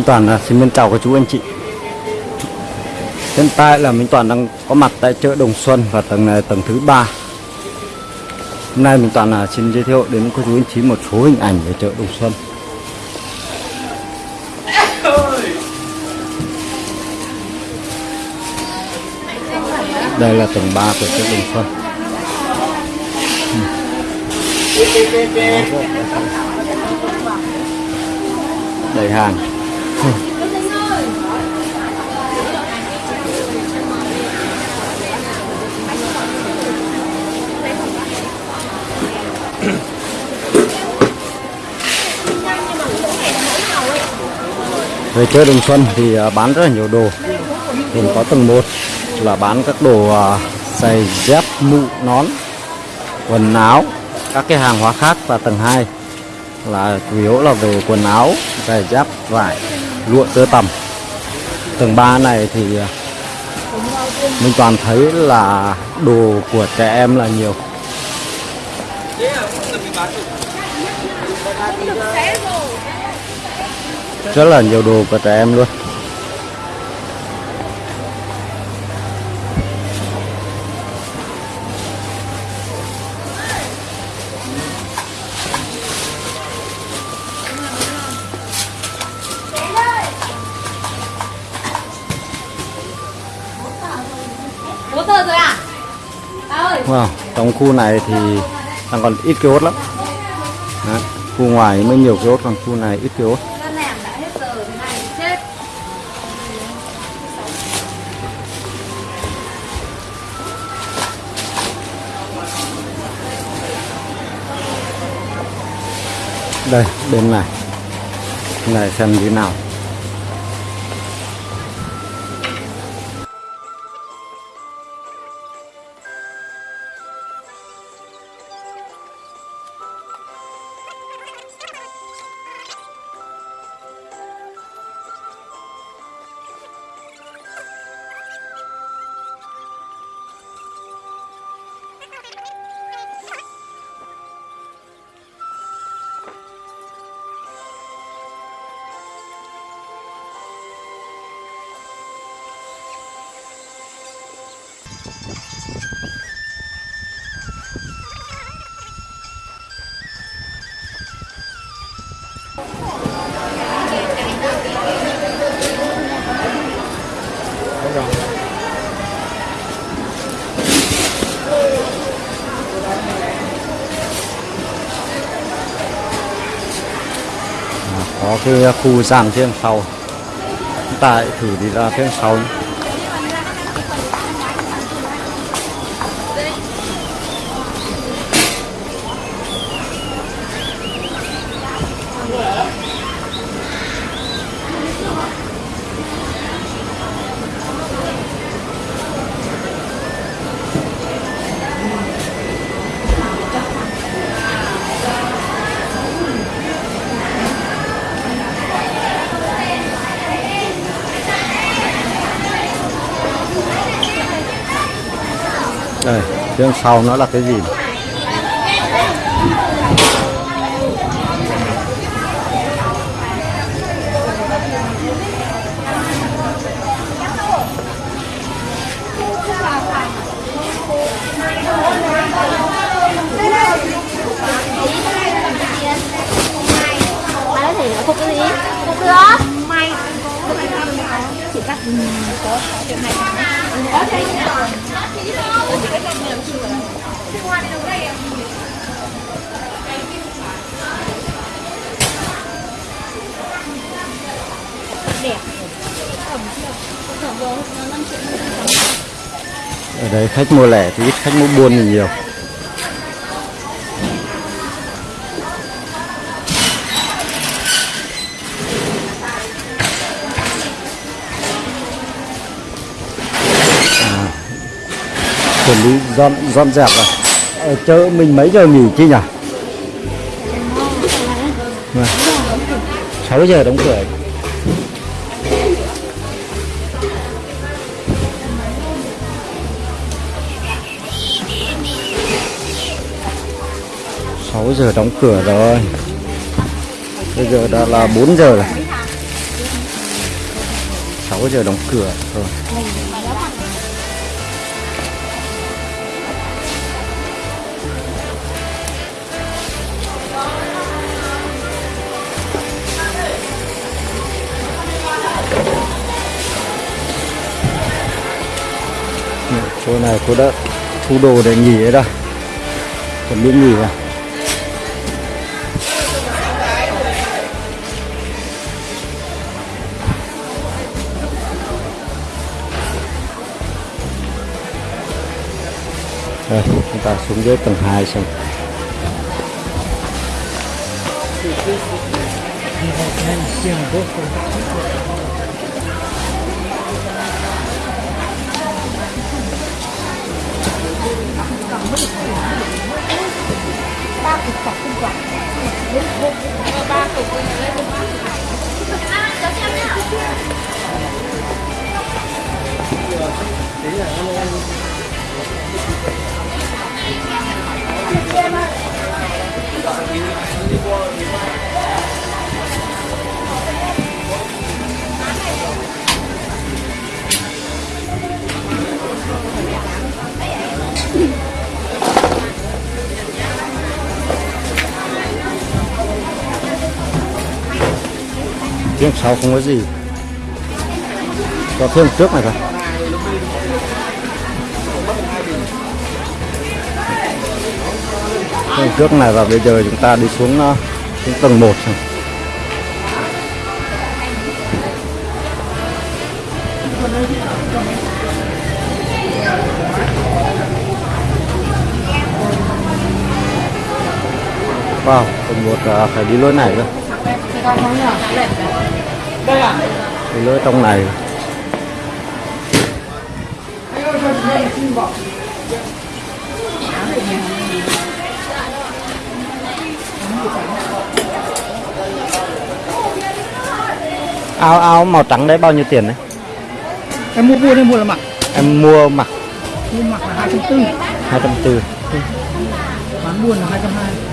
Minh Toàn là xin mến chào các chú anh chị. Hiện tại là Minh Toàn đang có mặt tại chợ Đồng Xuân và tầng này tầng thứ ba. Hôm nay Minh Toàn là xin giới thiệu đến các chú anh chị một số hình ảnh về chợ Đồng Xuân. Đây là tầng 3 của chợ Đồng Xuân. Đầy hàng. Về chơi Đồng Xuân thì à, bán rất là nhiều đồ. Gồm có tầng 1 là bán các đồ à, giày dép, mũ, nón, quần áo, các cái hàng hóa khác. Và tầng 2 là chủ yếu là về quần áo, giày dép, vải, lụa tơ tằm. Tầng 3 này thì ờ, mình toàn thấy là đồ của trẻ em là nhiều. Rất là nhiều đồ của trẻ em luôn. Không? trong khu này thì đang còn ít kiosk lắm. Đấy, khu ngoài mới nhiều kiosk, còn khu này ít kiosk. Đây, bên này. Bên này xem như thế nào. Có cái à, khu gian phía đằng sau. Chúng ta hãy thử đi ra phía đằng sau nhé. Đây, phía sau nó là cái gì? Bà nói thì phục cái gì? Phục được May chị cắt có chuyện này Có thế Đẹp Ở đây khách mua lẻ thì ít, khách mua buôn thì nhiều. Chuẩn bị dọn dọn dẹp rồi. Ở chợ mình mấy giờ nghỉ chứ nhỉ? Vâng. 6 giờ đóng cửa. sáu giờ đóng cửa rồi bây giờ đã là 4 giờ rồi 6 giờ đóng cửa rồi cô này cô đã thu đồ để nghỉ ấy đây chuẩn bị nghỉ rồi Đây, chúng ta xuống dưới tầng 2 xem. Ba cục sọc không quả ba cục lấy cho xem nhá Tiếng sau không có gì. Có thêm trước này thôi. Thêm trước này và bây giờ chúng ta đi xuống, ờ, xuống tầng 1 xem. Wow, tầng 1 ờ, phải đi lối này cơ. Đi lối trong này. Áo áo màu trắng đấy bao nhiêu tiền đấy? em mua buôn hay mua là mặc. Em mua mặc. Mua mặc là hai trăm tư. 240 bán buôn là hai trăm hai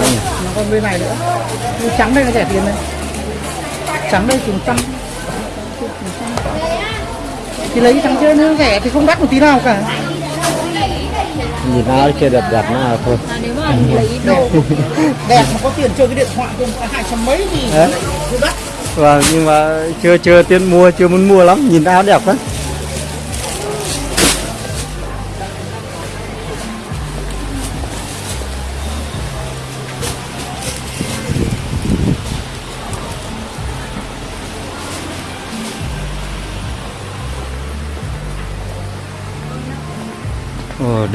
Đấy nhỉ? nó còn bên này nữa. Cái trắng đây là rẻ tiền đấy trắng đây cùng trăm thì lấy trắng chơi nó rẻ thì không đắt một tí nào cả. Nhìn áo kia đẹp đẹp nó thôi. Nếu mà lấy đồ. Đẹp mà có tiền chơi cái điện thoại không? Hai trăm mấy thì đắt. Vâng, nhưng mà chưa chưa tiền mua, chưa muốn mua lắm, nhìn áo đẹp lắm.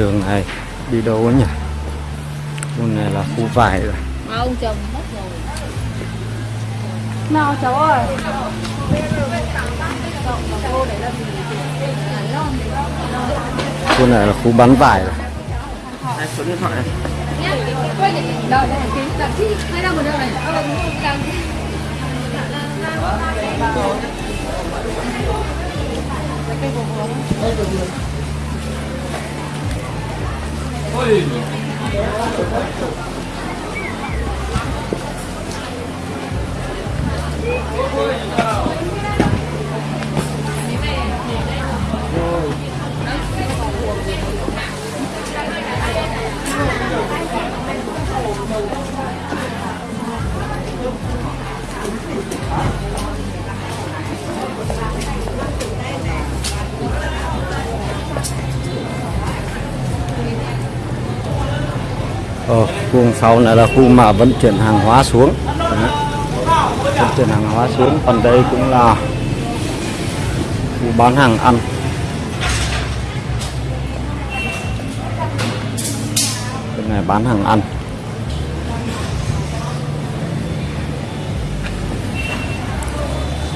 Đường này đi đâu ấy nhỉ? Khu này là khu vải rồi. mà ông chồng mất rồi nào cháu ơi Khu này là khu bán vải rồi. Đây, số điện thoại này đâu đây cái sau này là khu mà vận chuyển hàng hóa xuống. Đấy. vận chuyển hàng hóa xuống còn đây cũng là khu bán hàng ăn. Cái này bán hàng ăn.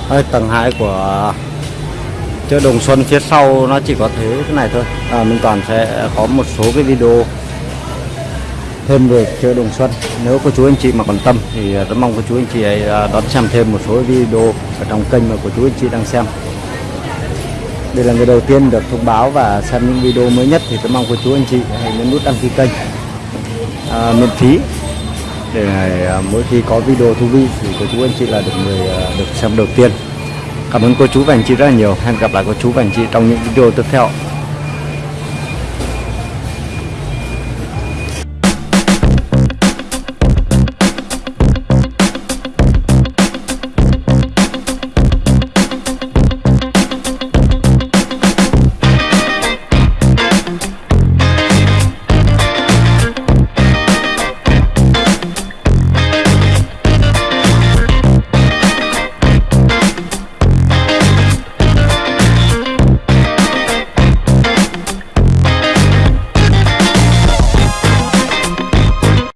Đây, tầng 2 của chợ Đồng Xuân phía sau nó chỉ có thế cái này thôi. À, mình toàn sẽ có một số cái video thêm về chợ Đồng Xuân. Nếu cô chú anh chị mà quan tâm thì à, rất mong cô chú anh chị ấy à, đón xem thêm một số video ở trong kênh mà cô chú anh chị đang xem. Đây là người đầu tiên được thông báo và xem những video mới nhất thì tôi mong cô chú anh chị hãy nhấn nút đăng ký kênh à, miễn phí để à, mỗi khi có video thú vị thì cô chú anh chị là được người được xem đầu tiên. Cảm ơn cô chú và anh chị rất là nhiều. Hẹn gặp lại cô chú và anh chị trong những video tiếp theo.